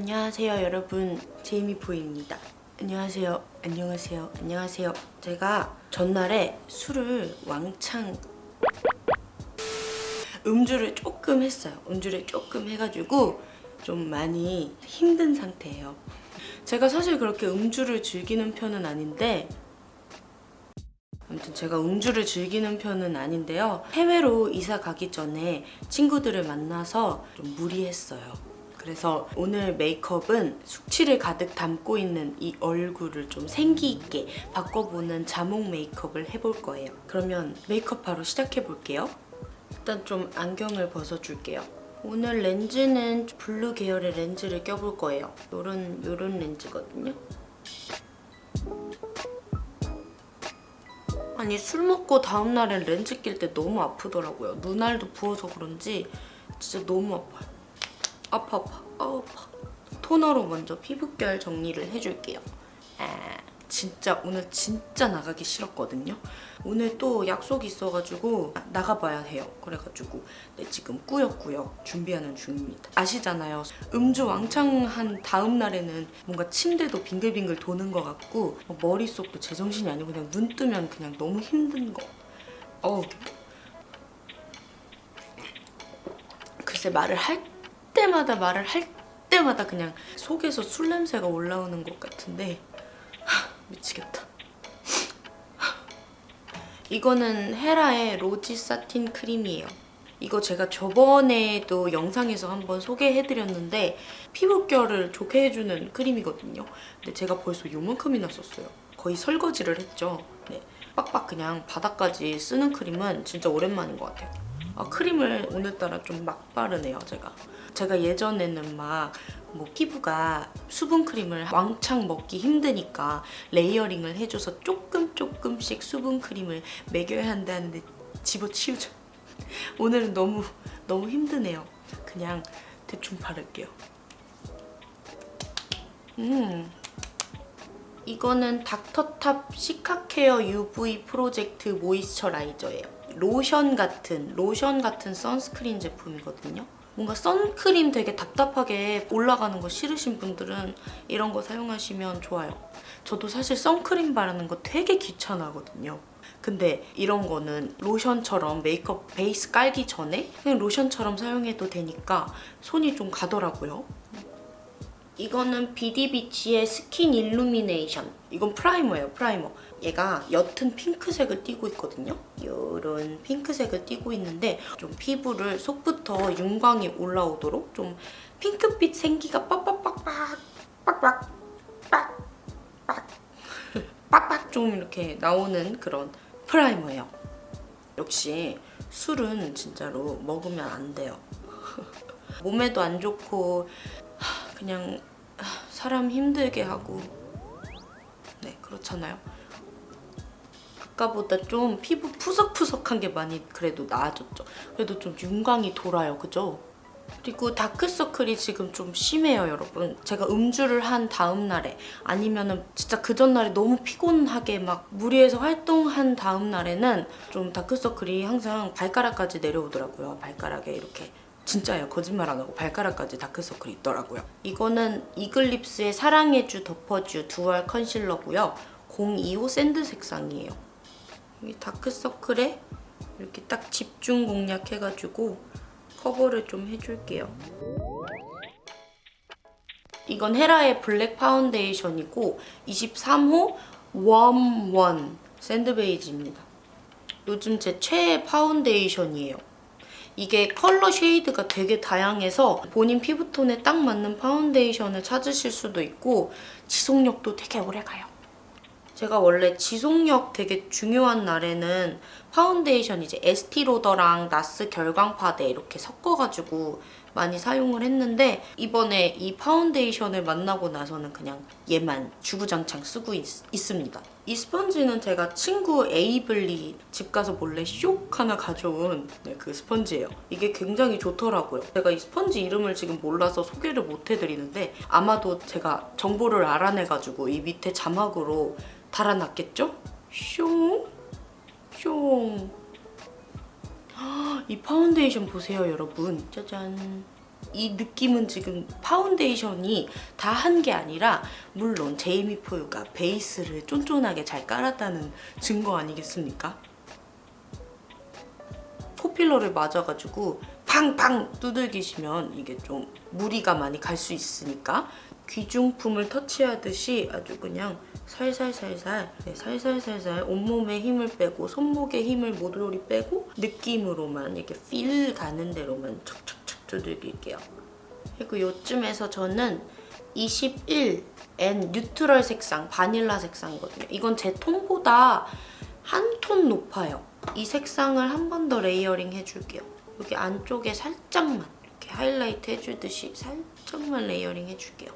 안녕하세요 여러분. 제이미포입니다. 안녕하세요. 안녕하세요. 안녕하세요. 제가 전날에 술을 왕창 음주를 조금 했어요. 음주를 조금 해가지고 좀 많이 힘든 상태예요. 제가 사실 그렇게 음주를 즐기는 편은 아닌데 아무튼 제가 음주를 즐기는 편은 아닌데요. 해외로 이사 가기 전에 친구들을 만나서 좀 무리했어요 그래서 오늘 메이크업은 숙취를 가득 담고 있는 이 얼굴을 좀 생기 있게 바꿔보는 자몽 메이크업을 해볼 거예요. 그러면 메이크업 바로 시작해 볼게요. 일단 좀 안경을 벗어줄게요. 오늘 렌즈는 블루 계열의 렌즈를 껴볼 거예요. 요런, 요런 렌즈거든요. 아니 술 먹고 다음날엔 렌즈 낄 때 너무 아프더라고요. 눈알도 부어서 그런지 진짜 너무 아파요. 아파 아파 아파. 토너로 먼저 피부결 정리를 해줄게요. 아, 진짜 오늘 진짜 나가기 싫었거든요. 오늘 또 약속이 있어가지고 나가봐야 해요. 그래가지고 네, 지금 꾸역꾸역 준비하는 중입니다. 아시잖아요. 음주 왕창 한 다음 날에는 뭔가 침대도 빙글빙글 도는 것 같고 뭐 머릿속도 제정신이 아니고 그냥 눈 뜨면 그냥 너무 힘든 거. 어우. 글쎄 말을 할 때마다 말을 할 때마다 그냥 속에서 술 냄새가 올라오는 것 같은데 하, 미치겠다. 이거는 헤라의 로지 사틴 크림이에요. 이거 제가 저번에도 영상에서 한번 소개해드렸는데 피부결을 좋게 해주는 크림이거든요. 근데 제가 벌써 요만큼이나 썼어요. 거의 설거지를 했죠. 네, 빡빡 그냥 바닥까지 쓰는 크림은 진짜 오랜만인 것 같아요. 아, 크림을 오늘따라 좀 막 바르네요, 제가. 제가 예전에는 막 뭐 피부가 수분 크림을 왕창 먹기 힘드니까 layering을 해줘서 조금 조금씩 수분 크림을 먹여야 한다는데 집어치우죠. 오늘은 너무 너무 힘드네요. 그냥 대충 바를게요. 음, 이거는 닥터탑 시카케어 UV 프로텍트 모이스처라이저예요. 로션 같은 로션 같은 선스크린 제품이거든요. 뭔가 선크림 되게 답답하게 올라가는 거 싫으신 분들은 이런 거 사용하시면 좋아요. 저도 사실 선크림 바르는 거 되게 귀찮아하거든요. 근데 이런 거는 로션처럼 메이크업 베이스 깔기 전에 그냥 로션처럼 사용해도 되니까 손이 좀 가더라고요. 이거는 비디비치의 스킨 일루미네이션. 이건 프라이머예요, 프라이머. 얘가 옅은 핑크색을 띠고 있거든요. 이런 핑크색을 띠고 있는데 좀 피부를 속부터 윤광이 올라오도록 좀 핑크빛 생기가 빡빡빡빡 빡빡 빡빡 빡빡 좀 이렇게 나오는 그런 프라이머예요. 역시 술은 진짜로 먹으면 안 돼요. 몸에도 안 좋고 그냥 사람 힘들게 하고 네 그렇잖아요. 아까보다 좀 피부 푸석푸석한 게 많이 그래도 나아졌죠. 그래도 좀 윤광이 돌아요, 그죠? 그리고 다크서클이 지금 좀 심해요, 여러분. 제가 음주를 한 다음 날에 아니면 은 진짜 그 전날에 너무 피곤하게 막 무리해서 활동한 다음 날에는 좀 다크서클이 항상 발가락까지 내려오더라고요. 발가락에 이렇게 진짜예요. 거짓말 안 하고 발가락까지 다크서클이 있더라고요. 이거는 이글립스의 사랑해주 덮어주 듀얼 컨실러고요. 025 샌드 색상이에요. 여기 다크서클에 이렇게 딱 집중 공략해가지고 커버를 좀 해줄게요. 이건 헤라의 블랙 파운데이션이고 23호 웜원 샌드베이지입니다. 요즘 제 최애 파운데이션이에요. 이게 컬러 shade가 되게 다양해서 본인 피부톤에 딱 맞는 파운데이션을 찾으실 수도 있고 지속력도 되게 오래 가요. 제가 원래 지속력 되게 중요한 날에는 파운데이션 이제 에스티로더랑 나스 결광파데 이렇게 섞어가지고 많이 사용을 했는데 이번에 이 파운데이션을 만나고 나서는 그냥 얘만 주구장창 쓰고 있, 습니다이 스펀지는 제가 친구 에이블리 집 가서 몰래 쇽 하나 가져온 네, 그 스펀지예요. 이게 굉장히 좋더라고요. 제가 이 스펀지 이름을 지금 몰라서 소개를 못 해드리는데 아마도 제가 정보를 알아내가지고 이 밑에 자막으로 달아놨겠죠? 슝! 슝! 이 파운데이션 보세요, 여러분. 짜잔. 이 느낌은 지금 파운데이션이 다 한 게 아니라 물론 제이미 포유가 베이스를 쫀쫀하게 잘 깔았다는 증거 아니겠습니까? 코필러를 맞아가지고 팡팡 두들기시면 이게 좀 무리가 많이 갈 수 있으니까 귀중품을 터치하듯이 아주 그냥 살살살살 네, 살살살살 온몸에 힘을 빼고 손목에 힘을 모조리 빼고 느낌으로만 이렇게 feel 가는 대로만 척척척 두들길게요. 그리고 요쯤에서 저는 21N neutral 색상, 바닐라 색상이거든요. 이건 제 톤보다 한 톤 높아요. 이 색상을 한 번 더 layering 해줄게요. 여기 안쪽에 살짝만 이렇게 하이라이트 해주듯이 살짝만 layering 해줄게요.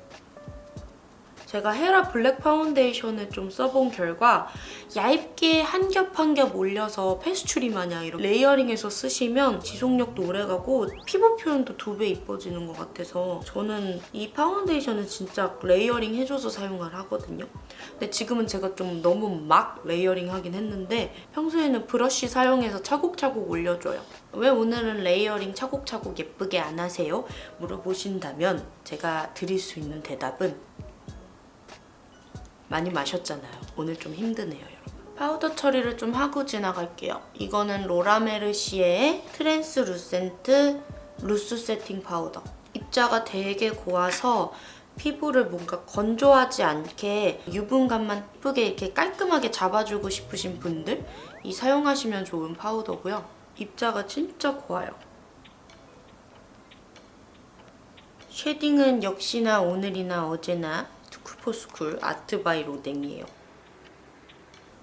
제가 헤라 블랙 파운데이션을 좀 써본 결과 얇게 한 겹 한 겹 올려서 페스츄리 마냥 이렇게 layering해서 쓰시면 지속력도 오래가고 피부 표현도 두 배 이뻐지는 것 같아서 저는 이 파운데이션은 진짜 layering 해줘서 사용을 하거든요. 근데 지금은 제가 좀 너무 막 layering 하긴 했는데 평소에는 브러쉬 사용해서 차곡차곡 올려줘요. 왜 오늘은 layering 차곡차곡 예쁘게 안 하세요? 물어보신다면 제가 드릴 수 있는 대답은 많이 마셨잖아요. 오늘 좀 힘드네요, 여러분. 파우더 처리를 좀 하고 지나갈게요. 이거는 로라메르시에의 translucent loose setting powder. 입자가 되게 고와서 피부를 뭔가 건조하지 않게 유분감만 예쁘게 이렇게 깔끔하게 잡아주고 싶으신 분들 이 사용하시면 좋은 파우더고요. 입자가 진짜 고와요. shading은 역시나 오늘이나 어제나 투 쿨포스쿨 아트바이 로댕이에요.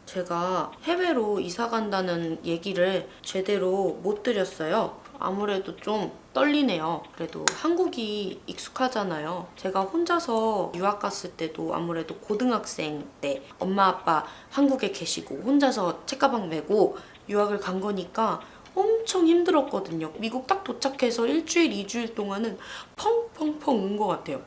제가 해외로 이사 간다는 얘기를 제대로 못 드렸어요. 아무래도 좀 떨리네요. 그래도 한국이 익숙하잖아요. 제가 혼자서 유학 갔을 때도 아무래도 고등학생 때 엄마 아빠 한국에 계시고 혼자서 책가방 메고 유학을 간 거니까 엄청 힘들었거든요. 미국 딱 도착해서 일주일, 이주일 동안은 펑펑펑 운 것 같아요.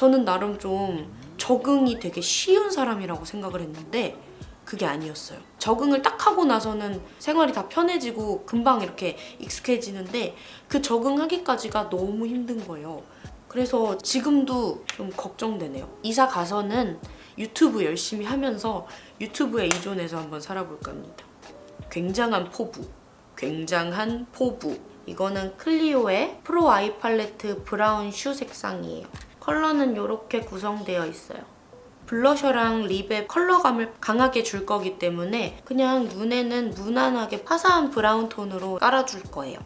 저는 나름 좀 적응이 되게 쉬운 사람이라고 생각을 했는데 그게 아니었어요. 적응을 딱 하고 나서는 생활이 다 편해지고 금방 이렇게 익숙해지는데 그 적응하기까지가 너무 힘든 거예요. 그래서 지금도 좀 걱정되네요. 이사 가서는 유튜브 열심히 하면서 유튜브에 의존해서 한번 살아볼까 합니다. 굉장한 포부, 굉장한 포부. 이거는 클리오의 Pro Eye Palette Brown Choux 색상이에요. 컬러는 이렇게 구성되어 있어요. 블러셔랑 립의 컬러감을 강하게 줄 거기 때문에 그냥 눈에는 무난하게 화사한 브라운 톤으로 깔아줄 거예요.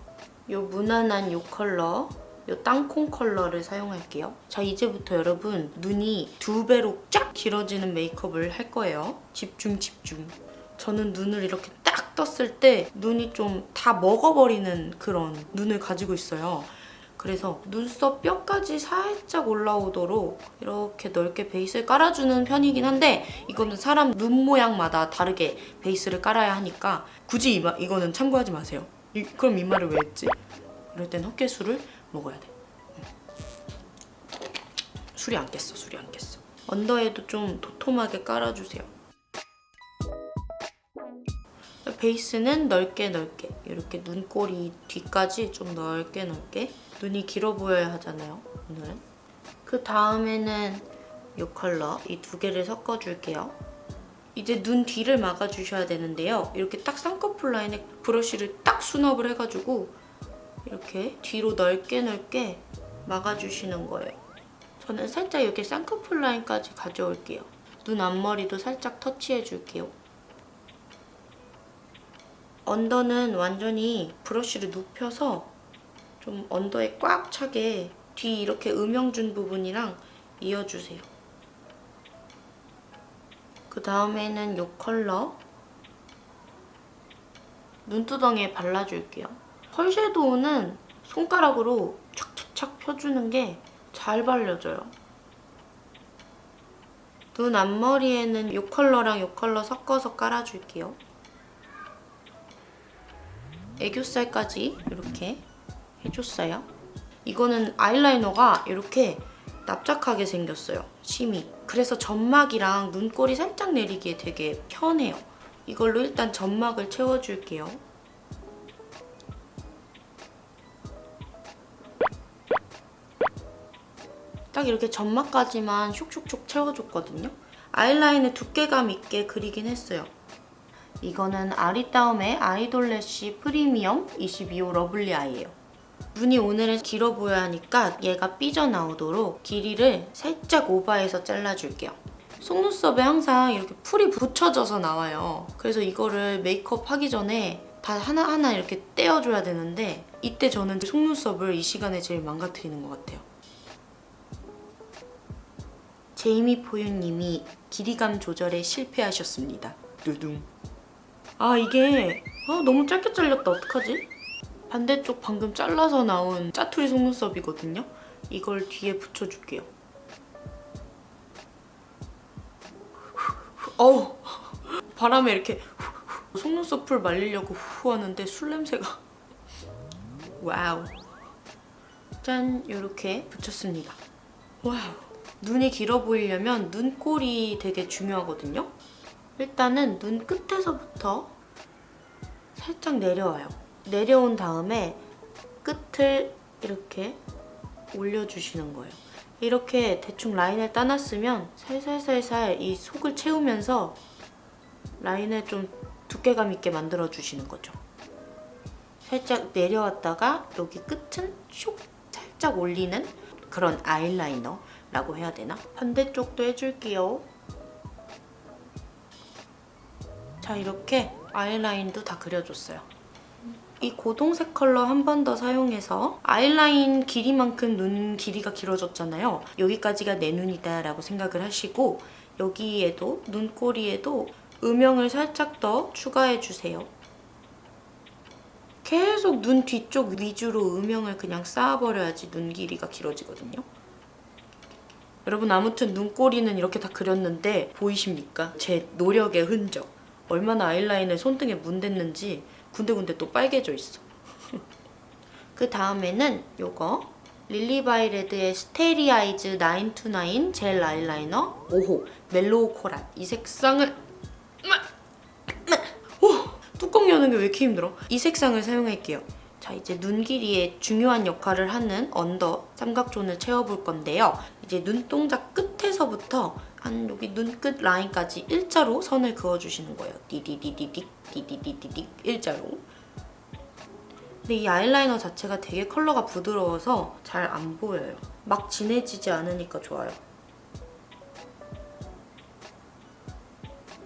이 무난한 이 컬러 이 땅콩 컬러를 사용할게요. 자 이제부터 여러분 눈이 두 배로 쫙 길어지는 메이크업을 할 거예요. 집중 집중. 저는 눈을 이렇게 딱 떴을 때 눈이 좀 다 먹어버리는 그런 눈을 가지고 있어요. 그래서 눈썹 뼈까지 살짝 올라오도록 이렇게 넓게 베이스를 깔아주는 편이긴 한데 이거는 사람 눈 모양마다 다르게 베이스를 깔아야 하니까 굳이 이마, 이거는 참고하지 마세요. 이, 그럼 이 말을 왜 했지? 이럴 땐 헛개술을 먹어야 돼. 술이 안 깼어, 술이 안 깼어. 언더에도 좀 도톰하게 깔아주세요. 베이스는 넓게 넓게 이렇게 눈꼬리 뒤까지 좀 넓게 넓게 눈이 길어 보여야 하잖아요, 오늘은. 그 다음에는 이 컬러, 이 두 개를 섞어줄게요. 이제 눈 뒤를 막아주셔야 되는데요. 이렇게 딱 쌍꺼풀 라인에 브러쉬를 딱 수납을 해가지고 이렇게 뒤로 넓게 넓게 막아주시는 거예요. 저는 살짝 이렇게 쌍꺼풀 라인까지 가져올게요. 눈 앞머리도 살짝 터치해줄게요. 언더는 완전히 브러쉬를 눕혀서 좀 언더에 꽉 차게 뒤 이렇게 음영 준 부분이랑 이어주세요. 그 다음에는 이 컬러 눈두덩이에 발라줄게요. 펄 섀도우는 손가락으로 착착착 펴주는 게 잘 발려져요. 눈 앞머리에는 이 컬러랑 이 컬러 섞어서 깔아줄게요. 애교살까지 이렇게 해줬어요. 이거는 아이라이너가 이렇게 납작하게 생겼어요. 심이. 그래서 점막이랑 눈꼬리 살짝 내리기에 되게 편해요. 이걸로 일단 점막을 채워줄게요. 딱 이렇게 점막까지만 슉슉슉 채워줬거든요. 아이라인을 두께감 있게 그리긴 했어요. 이거는 아리따움의 Idol Lash Premium 22호 Lovely Eye예요. 눈이 오늘은 길어 보여야 하니까 얘가 삐져나오도록 길이를 살짝 오버해서 잘라줄게요. 속눈썹에 항상 이렇게 풀이 붙여져서 나와요. 그래서 이거를 메이크업 하기 전에 다 하나하나 이렇게 떼어줘야 되는데 이때 저는 속눈썹을 이 시간에 제일 망가뜨리는 것 같아요. 제이미 포유님이 길이감 조절에 실패하셨습니다. 두둥. 아 이게 아, 너무 짧게 잘렸다 어떡하지? 반대쪽 방금 잘라서 나온 짜투리 속눈썹이거든요. 이걸 뒤에 붙여줄게요. 어우 바람에 이렇게 속눈썹 풀 말리려고 후 하는데 술 냄새가 wow 짠 이렇게 붙였습니다. wow 눈이 길어 보이려면 눈꼬리 되게 중요하거든요. 일단은 눈 끝에서부터 살짝 내려와요. 내려온 다음에 끝을 이렇게 올려주시는 거예요. 이렇게 대충 라인을 따놨으면 살살살살 이 속을 채우면서 라인을 좀 두께감 있게 만들어주시는 거죠. 살짝 내려왔다가 여기 끝은 슉 살짝 올리는 그런 아이라이너라고 해야 되나? 반대쪽도 해줄게요. 자 이렇게 아이라인도 다 그려줬어요. 이 고동색 컬러 한 번 더 사용해서 아이라인 길이만큼 눈 길이가 길어졌잖아요. 여기까지가 내 눈이다 라고 생각을 하시고 여기에도 눈꼬리에도 음영을 살짝 더 추가해주세요. 계속 눈 뒤쪽 위주로 음영을 그냥 쌓아버려야지 눈 길이가 길어지거든요. 여러분 아무튼 눈꼬리는 이렇게 다 그렸는데 보이십니까? 제 노력의 흔적. 얼마나 아이라인을 손등에 문댔는지 군데군데 또 빨개져 있어. 그 다음에는 요거 릴리바이레드의 Starry Eyes 9 to 9 Gel Eyeliner 5호 mellow coral 이 색상을 오! 뚜껑 여는 게 왜 이렇게 힘들어? 이 색상을 사용할게요. 자 이제 눈 길이에 중요한 역할을 하는 under 삼각존을 채워볼 건데요. 이제 눈동자 끝 에서부터 한 여기 눈끝 라인까지 일자로 선을 그어주시는 거예요. 디디디디딕 디디디디딕 일자로. 근데 이 아이라이너 자체가 되게 컬러가 부드러워서 잘 안 보여요. 막 진해지지 않으니까 좋아요.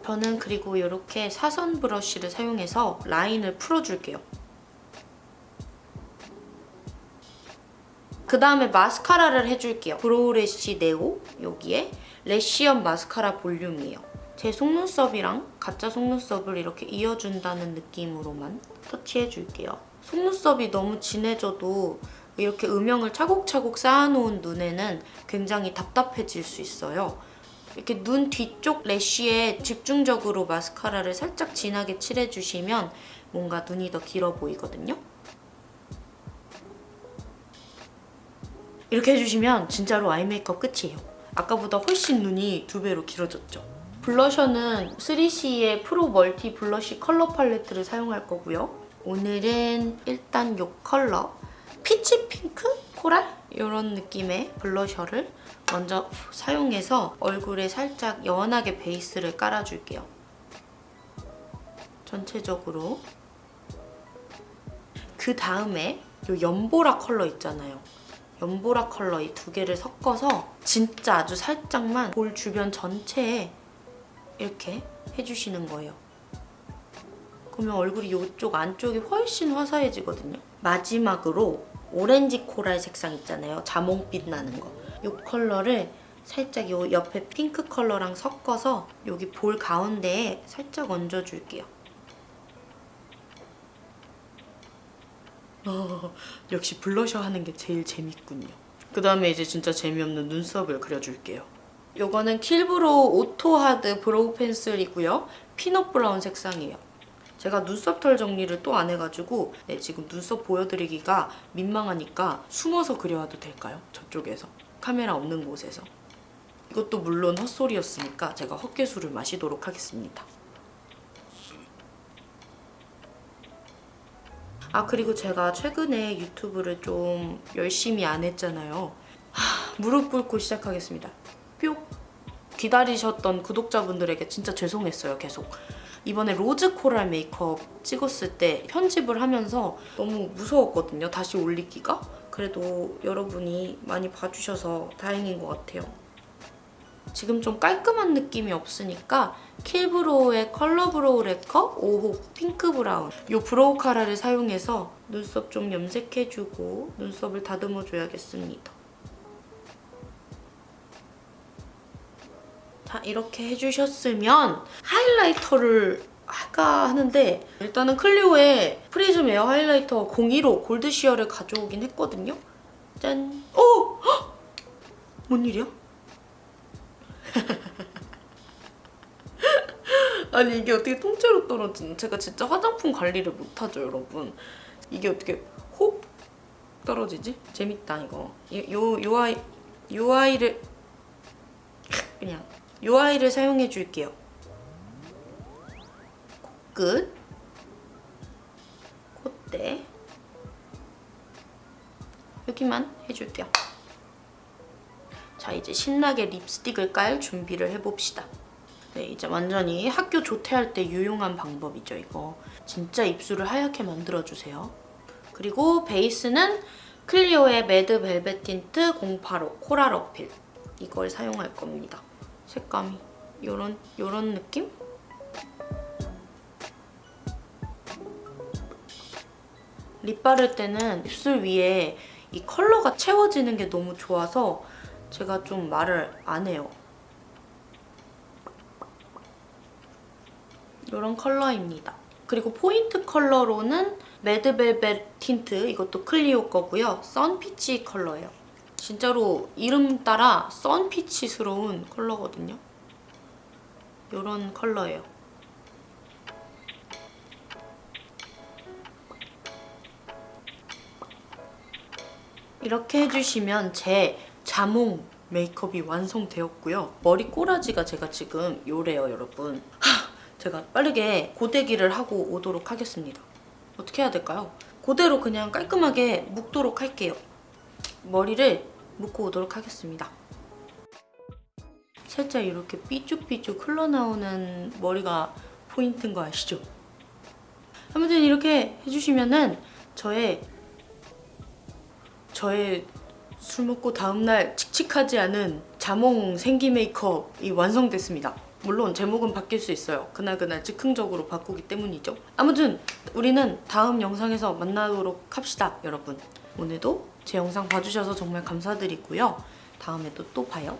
저는 그리고 이렇게 사선 브러쉬를 사용해서 라인을 풀어줄게요. 그 다음에 마스카라를 해줄게요. brow lash neo 여기에 래쉬엄 마스카라 볼륨이에요. 제 속눈썹이랑 가짜 속눈썹을 이렇게 이어준다는 느낌으로만 터치해줄게요. 속눈썹이 너무 진해져도 이렇게 음영을 차곡차곡 쌓아놓은 눈에는 굉장히 답답해질 수 있어요. 이렇게 눈 뒤쪽 lash에 집중적으로 마스카라를 살짝 진하게 칠해주시면 뭔가 눈이 더 길어 보이거든요. 이렇게 해주시면 진짜로 아이 메이크업 끝이에요. 아까보다 훨씬 눈이 두 배로 길어졌죠. 블러셔는 3CE의 pro multi blush color palette를 사용할 거고요. 오늘은 일단 이 컬러 peach pink? coral? 이런 느낌의 블러셔를 먼저 사용해서 얼굴에 살짝 연하게 베이스를 깔아줄게요. 전체적으로. 그 다음에 이 연보라 컬러 있잖아요. 연보라 컬러 이 두 개를 섞어서 진짜 아주 살짝만 볼 주변 전체에 이렇게 해주시는 거예요. 그러면 얼굴이 이쪽 안쪽이 훨씬 화사해지거든요. 마지막으로 orange coral 색상 있잖아요. 자몽빛 나는 거. 이 컬러를 살짝 이 옆에 핑크 컬러랑 섞어서 여기 볼 가운데에 살짝 얹어줄게요. 어, 역시 블러셔 하는 게 제일 재밌군요. 그 다음에 이제 진짜 재미없는 눈썹을 그려줄게요. 이거는 킬브로 오토하드 브로우 펜슬이고요. peanut brown 색상이에요. 제가 눈썹 털 정리를 또 안 해가지고 네, 지금 눈썹 보여드리기가 민망하니까 숨어서 그려와도 될까요? 저쪽에서. 카메라 없는 곳에서. 이것도 물론 헛소리였으니까 제가 헛개수를 마시도록 하겠습니다. 아 그리고 제가 최근에 유튜브를 좀 열심히 안 했잖아요. 하, 무릎 꿇고 시작하겠습니다. 뿅! 기다리셨던 구독자분들에게 진짜 죄송했어요, 계속. 이번에 rose coral 메이크업 찍었을 때 편집을 하면서 너무 무서웠거든요, 다시 올리기가. 그래도 여러분이 많이 봐주셔서 다행인 것 같아요. 지금 좀 깔끔한 느낌이 없으니까 Kill Brow의 color brow lacquer 5호 pink brown 이 brow cara를 사용해서 눈썹 좀 염색해주고 눈썹을 다듬어줘야겠습니다. 자 이렇게 해주셨으면 하이라이터를 할까 하는데 일단은 클리오의 prism air highlighter 01호 gold sheer를 가져오긴 했거든요. 짠! 오! 헉! 뭔 일이야? 아니 이게 어떻게 통째로 떨어지는 제가 진짜 화장품 관리를 못하죠 여러분. 이게 어떻게 홉 떨어지지? 재밌다 이거. 요, 요 아이 요 아이를 그냥 요 아이를 사용해 줄게요. 코끝. 콧대. 여기만 해줄게요 자 이제 신나게 립스틱을 깔 준비를 해봅시다 네, 이제 완전히 학교 조퇴할 때 유용한 방법이죠, 이거. 진짜 입술을 하얗게 만들어주세요. 그리고 베이스는 클리오의 mad velvet tint 085 coral appeal. 이걸 사용할 겁니다. 색감이 요런, 요런 느낌? 립 바를 때는 입술 위에 이 컬러가 채워지는 게 너무 좋아서 제가 좀 말을 안 해요. 이런 컬러입니다. 그리고 포인트 컬러로는 mad velvet tint, 이것도 클리오 거고요. sun peach 컬러예요. 진짜로 이름 따라 sun peach스러운 컬러거든요. 이런 컬러예요. 이렇게 해주시면 제 자몽 메이크업이 완성되었고요. 머리 꼬라지가 제가 지금 요래요, 여러분. 하, 제가 빠르게 고데기를 하고 오도록 하겠습니다. 어떻게 해야 될까요? 그대로 그냥 깔끔하게 묶도록 할게요. 머리를 묶고 오도록 하겠습니다. 살짝 이렇게 삐쭉삐쭉 흘러나오는 머리가 포인트인 거 아시죠? 아무튼 이렇게 해주시면은 저의 저의 술 먹고 다음날 칙칙하지 않은 자몽 생기 메이크업이 완성됐습니다. 물론 제목은 바뀔 수 있어요. 그날그날 즉흥적으로 바꾸기 때문이죠. 아무튼 우리는 다음 영상에서 만나도록 합시다, 여러분. 오늘도 제 영상 봐주셔서 정말 감사드리고요. 다음에도 또 봐요.